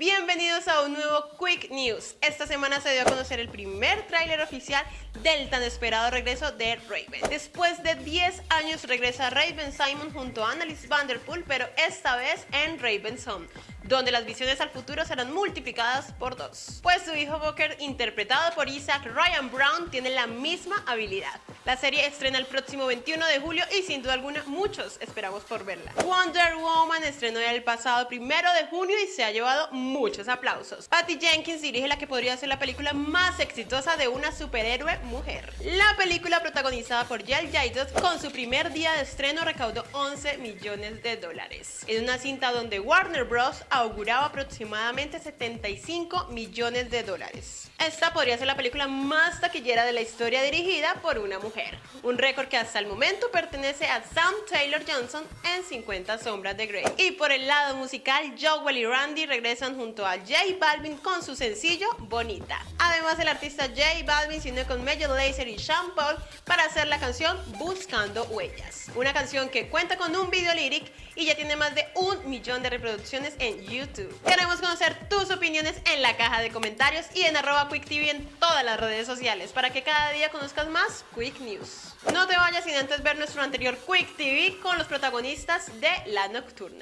Bienvenidos a un nuevo Quick News. Esta semana se dio a conocer el primer tráiler oficial del tan esperado regreso de Raven. Después de 10 años regresa Raven Simon junto a Annalise Vanderpool, pero esta vez en Raven's Home donde las visiones al futuro serán multiplicadas por dos. Pues su hijo Booker, interpretado por Isaac Ryan Brown, tiene la misma habilidad. La serie estrena el próximo 21 de julio y sin duda alguna muchos esperamos por verla. Wonder Woman estrenó el pasado primero de junio y se ha llevado muchos aplausos. Patty Jenkins dirige la que podría ser la película más exitosa de una superhéroe mujer. La película protagonizada por Yael Jaidot con su primer día de estreno recaudó 11 millones de dólares. Es una cinta donde Warner Bros auguraba aproximadamente 75 millones de dólares. Esta podría ser la película más taquillera de la historia dirigida por una mujer, un récord que hasta el momento pertenece a Sam Taylor Johnson en 50 sombras de Grey. Y por el lado musical, Joel y Randy regresan junto a J Balvin con su sencillo Bonita. Además, el artista J Balvin se unió con Major Lazer y Sean Paul para hacer la canción Buscando Huellas, una canción que cuenta con un video lyric y ya tiene más de un millón de reproducciones en YouTube. Queremos conocer tus opiniones en la caja de comentarios y en arroba QuickTV en todas las redes sociales para que cada día conozcas más No te vayas sin antes ver nuestro anterior Quick TV con los protagonistas de La Nocturna.